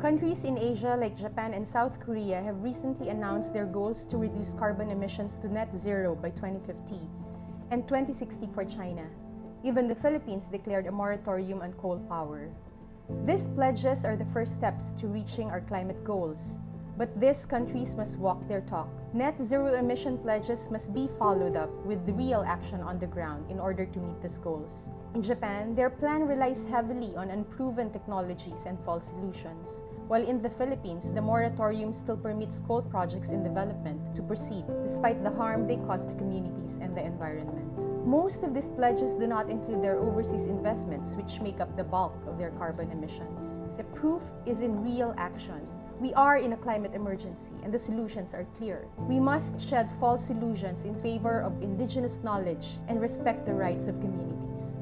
Countries in Asia like Japan and South Korea have recently announced their goals to reduce carbon emissions to net zero by 2050 and 2060 for China. Even the Philippines declared a moratorium on coal power. These pledges are the first steps to reaching our climate goals. But these countries must walk their talk. Net zero emission pledges must be followed up with real action on the ground in order to meet these goals. In Japan, their plan relies heavily on unproven technologies and false solutions, while in the Philippines, the moratorium still permits coal projects in development to proceed despite the harm they cause to communities and the environment. Most of these pledges do not include their overseas investments, which make up the bulk of their carbon emissions. The proof is in real action. We are in a climate emergency and the solutions are clear. We must shed false illusions in favor of indigenous knowledge and respect the rights of communities.